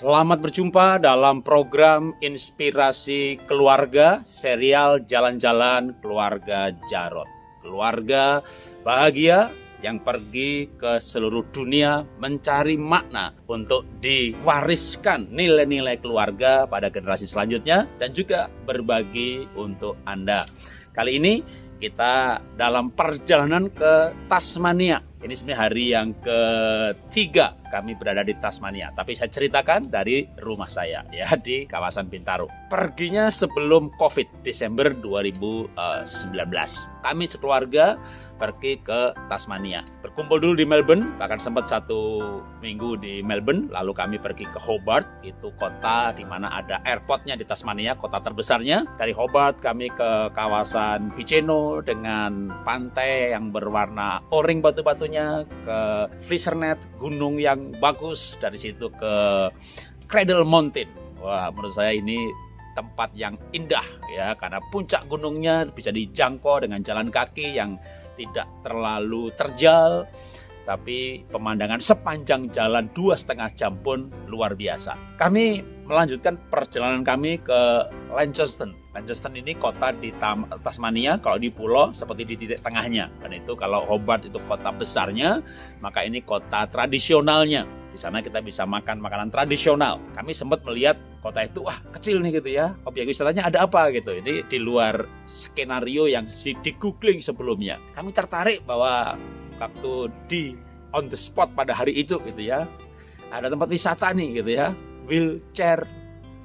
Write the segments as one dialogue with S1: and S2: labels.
S1: Selamat berjumpa dalam program Inspirasi Keluarga serial Jalan-Jalan Keluarga Jarot. Keluarga bahagia yang pergi ke seluruh dunia mencari makna untuk diwariskan nilai-nilai keluarga pada generasi selanjutnya dan juga berbagi untuk Anda. Kali ini kita dalam perjalanan ke Tasmania. Ini sebenarnya hari yang ketiga kami berada di Tasmania. Tapi saya ceritakan dari rumah saya ya di kawasan Bintaro. Perginya sebelum COVID Desember 2019. Kami sekeluarga pergi ke Tasmania. Berkumpul dulu di Melbourne, bahkan sempat satu minggu di Melbourne, lalu kami pergi ke Hobart, itu kota di mana ada airportnya di Tasmania, kota terbesarnya. Dari Hobart kami ke kawasan Piceno dengan pantai yang berwarna oring batu-batunya, ke Fishernet, gunung yang bagus dari situ ke Cradle Mountain. Wah, menurut saya ini tempat yang indah ya karena puncak gunungnya bisa dijangkau dengan jalan kaki yang tidak terlalu terjal tapi pemandangan sepanjang jalan dua setengah jam pun luar biasa. Kami melanjutkan perjalanan kami ke Launceston. Launceston ini kota di Tasmania, kalau di pulau seperti di titik tengahnya. Dan itu kalau Hobart itu kota besarnya, maka ini kota tradisionalnya. Di sana kita bisa makan makanan tradisional. Kami sempat melihat kota itu, wah kecil nih gitu ya. Objek wisatanya ada apa gitu. Ini di luar skenario yang di googling sebelumnya. Kami tertarik bahwa waktu di on the spot pada hari itu gitu ya. Ada tempat wisata nih gitu ya. Wheelchair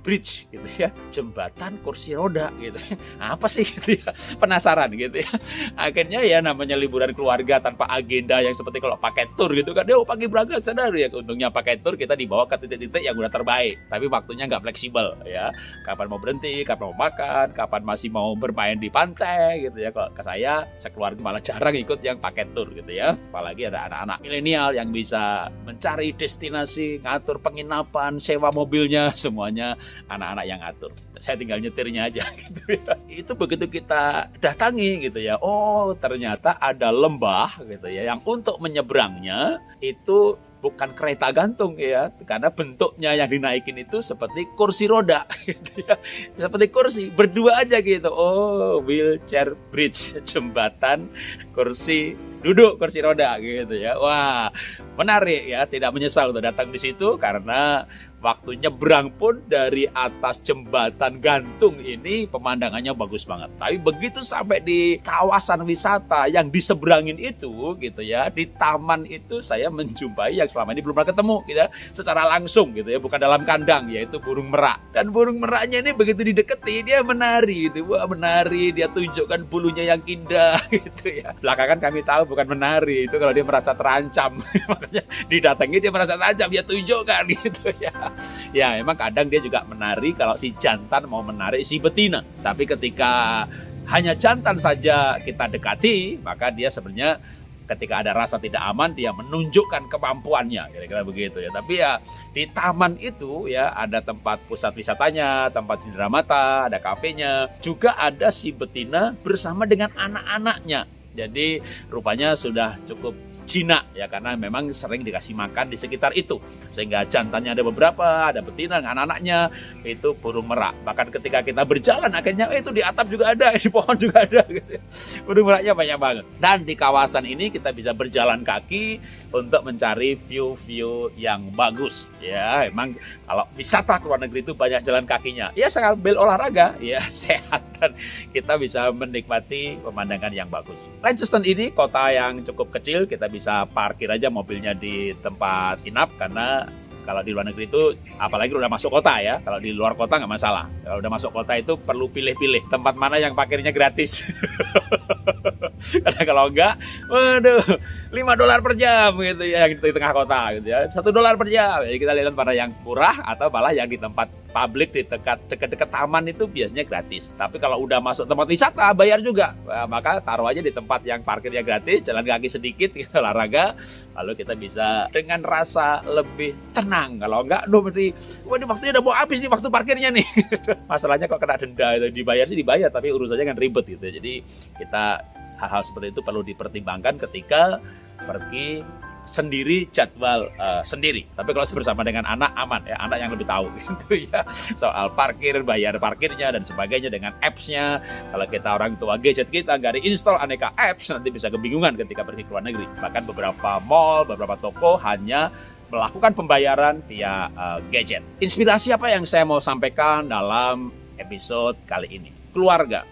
S1: bridge gitu ya jembatan kursi roda gitu apa sih gitu ya? Penasaran gitu ya. Akhirnya ya namanya liburan keluarga tanpa agenda yang seperti kalau pakai tour gitu kan. Dia oh, pagi berangkat sadar ya untungnya pakai tour kita dibawa ke titik-titik yang udah terbaik. Tapi waktunya nggak fleksibel ya. Kapan mau berhenti kapan mau makan kapan masih mau bermain di pantai gitu ya. Kalau ke saya sekeluarga malah jarang ikut yang pakai tour gitu ya. Apalagi ada anak-anak milenial yang bisa mencari destinasi ngatur penginapan sewa mobilnya semuanya anak-anak yang atur. Saya tinggal nyetirnya aja gitu ya. Itu begitu kita datangi gitu ya. Oh, ternyata ada lembah gitu ya yang untuk menyeberangnya itu bukan kereta gantung ya karena bentuknya yang dinaikin itu seperti kursi roda gitu ya seperti kursi berdua aja gitu oh wheelchair bridge jembatan kursi duduk kursi roda gitu ya wah menarik ya tidak menyesal untuk datang di situ karena waktu nyebrang pun dari atas jembatan gantung ini pemandangannya bagus banget. Tapi begitu sampai di kawasan wisata yang diseberangin itu gitu ya, di taman itu saya menjumpai yang selama ini belum pernah ketemu gitu ya, secara langsung gitu ya, bukan dalam kandang yaitu burung merak. Dan burung meraknya ini begitu dideketi dia menari gitu. Wah, menari, dia tunjukkan bulunya yang indah gitu ya. Belakangan kami tahu bukan menari, itu kalau dia merasa terancam. Makanya didatangi dia merasa terancam, dia tunjukkan gitu ya ya memang kadang dia juga menari kalau si jantan mau menarik si betina. Tapi ketika hanya jantan saja kita dekati, maka dia sebenarnya ketika ada rasa tidak aman dia menunjukkan kemampuannya. Kira-kira begitu ya. Tapi ya di taman itu ya ada tempat pusat wisatanya tempat cindera mata ada kafenya. Juga ada si betina bersama dengan anak-anaknya. Jadi rupanya sudah cukup jinak ya karena memang sering dikasih makan di sekitar itu. Sehingga jantannya ada beberapa ada betina anak-anaknya itu burung merak. Bahkan ketika kita berjalan akhirnya eh, itu di atap juga ada di pohon juga ada gitu. burung meraknya banyak banget. Dan di kawasan ini kita bisa berjalan kaki untuk mencari view-view yang bagus. Ya emang kalau wisata ke luar negeri itu banyak jalan kakinya. Ya sambil olahraga ya sehat dan kita bisa menikmati pemandangan yang bagus. Launceston ini kota yang cukup kecil kita bisa parkir aja mobilnya di tempat inap karena kalau di luar negeri itu apalagi udah masuk kota ya kalau di luar kota nggak masalah. Kalau udah masuk kota itu perlu pilih-pilih tempat mana yang parkirnya gratis karena kalau enggak waduh 5 dolar per jam gitu ya di tengah kota gitu ya satu dolar per jam jadi kita lihat mana yang murah atau malah yang di tempat publik di dekat dekat-dekat taman itu biasanya gratis. Tapi kalau udah masuk tempat wisata bayar juga. Nah, maka taruh aja di tempat yang parkirnya gratis, jalan kaki sedikit kita olahraga, lalu kita bisa dengan rasa lebih tenang. Kalau enggak, duh mesti, ini waktunya udah mau habis nih waktu parkirnya nih. Masalahnya kok kena denda itu dibayar sih dibayar, tapi urusannya kan ribet gitu. Jadi kita hal-hal seperti itu perlu dipertimbangkan ketika pergi sendiri jadwal uh, sendiri. Tapi kalau bersama dengan anak aman ya, anak yang lebih tahu gitu ya. Soal parkir, bayar parkirnya dan sebagainya dengan apps-nya. Kalau kita orang tua gadget kita nggak install aneka apps nanti bisa kebingungan ketika pergi ke luar negeri. Bahkan beberapa mall, beberapa toko hanya melakukan pembayaran via uh, gadget. Inspirasi apa yang saya mau sampaikan dalam episode kali ini? Keluarga.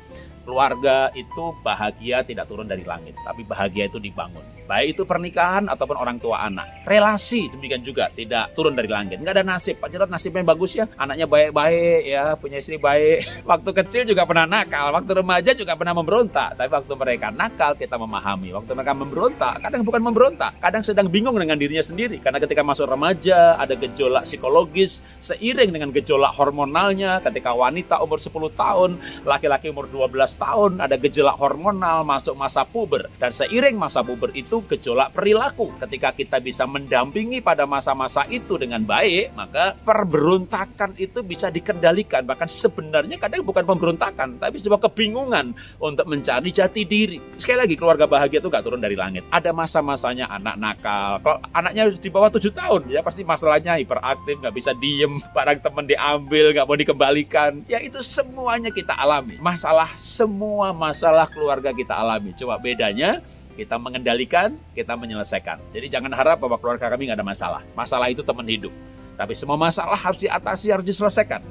S1: Keluarga itu bahagia tidak turun dari langit, tapi bahagia itu dibangun baik itu pernikahan ataupun orang tua anak. Relasi demikian juga tidak turun dari langit. Nggak ada nasib. Pak Jarod nasibnya bagus ya. Anaknya baik-baik ya, punya istri baik. Waktu kecil juga pernah nakal, waktu remaja juga pernah memberontak. Tapi waktu mereka nakal kita memahami. Waktu mereka memberontak, kadang bukan memberontak, kadang sedang bingung dengan dirinya sendiri. Karena ketika masuk remaja ada gejolak psikologis seiring dengan gejolak hormonalnya. Ketika wanita umur 10 tahun, laki-laki umur 12 tahun ada gejolak hormonal masuk masa puber. Dan seiring masa puber itu itu gejolak perilaku. Ketika kita bisa mendampingi pada masa-masa itu dengan baik, maka perberontakan itu bisa dikendalikan. Bahkan sebenarnya kadang bukan pemberontakan, tapi sebuah kebingungan untuk mencari jati diri. Sekali lagi, keluarga bahagia itu gak turun dari langit. Ada masa-masanya anak nakal. Kalau anaknya di bawah 7 tahun, ya pasti masalahnya hiperaktif, gak bisa diem, barang teman diambil, gak mau dikembalikan. Ya itu semuanya kita alami. Masalah, semua masalah keluarga kita alami. Coba bedanya, kita mengendalikan, kita menyelesaikan. Jadi jangan harap bahwa keluarga kami nggak ada masalah. Masalah itu teman hidup. Tapi semua masalah harus diatasi, harus diselesaikan.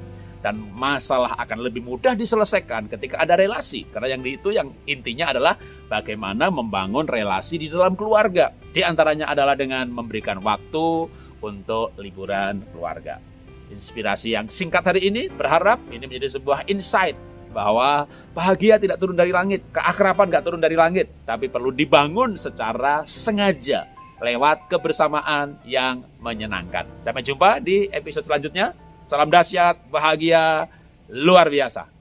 S1: Dan masalah akan lebih mudah diselesaikan ketika ada relasi. Karena yang itu yang intinya adalah bagaimana membangun relasi di dalam keluarga. Di antaranya adalah dengan memberikan waktu untuk liburan keluarga. Inspirasi yang singkat hari ini berharap ini menjadi sebuah insight bahwa bahagia tidak turun dari langit, keakraban tidak turun dari langit, tapi perlu dibangun secara sengaja lewat kebersamaan yang menyenangkan. Sampai jumpa di episode selanjutnya. Salam dahsyat, bahagia, luar biasa.